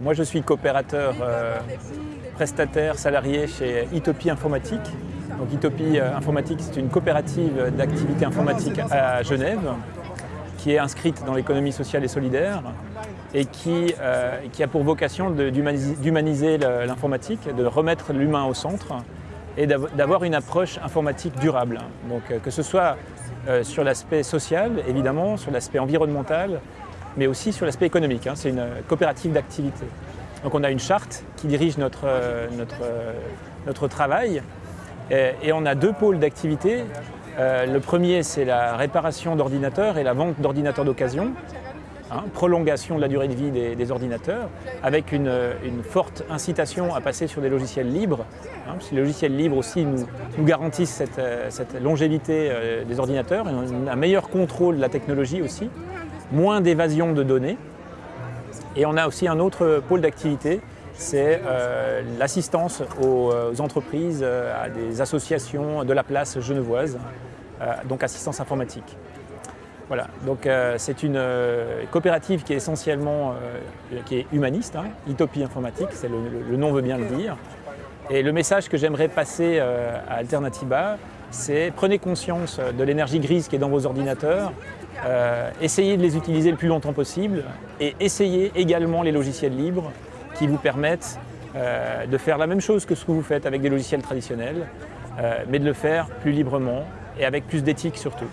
Moi je suis coopérateur euh, prestataire salarié chez Itopie Informatique. Donc Itopie euh, Informatique c'est une coopérative d'activité informatique à Genève qui est inscrite dans l'économie sociale et solidaire et qui, euh, qui a pour vocation d'humaniser l'informatique, de remettre l'humain au centre et d'avoir une approche informatique durable. Donc que ce soit sur l'aspect social évidemment, sur l'aspect environnemental, mais aussi sur l'aspect économique. Hein. C'est une coopérative d'activité. Donc on a une charte qui dirige notre, notre, notre travail et, on a deux pôles d'activité. Euh, le premier, c'est la réparation d'ordinateurs et la vente d'ordinateurs d'occasion. Hein, prolongation de la durée de vie des, ordinateurs, avec une, forte incitation à passer sur des logiciels libres, hein, parce que les logiciels libres aussi nous, garantissent cette, longévité euh, des ordinateurs, un meilleur contrôle de la technologie aussi moins d'évasion de données. Et on a aussi un autre pôle d'activité, c'est euh, l'assistance aux, entreprises, euh, à des associations de la place genevoise, euh, donc assistance informatique. Voilà, donc c'est une coopérative qui est essentiellement qui est humaniste, hein, Utopie informatique, le, le, nom veut bien le dire. Et le message que j'aimerais passer à Alternativa, c'est prenez conscience de l'énergie grise qui est dans vos ordinateurs, euh, essayez de les utiliser le plus longtemps possible et essayez également les logiciels libres qui vous permettent euh, de faire la même chose que ce que vous faites avec des logiciels traditionnels, euh, mais de le faire plus librement et avec plus d'éthique surtout.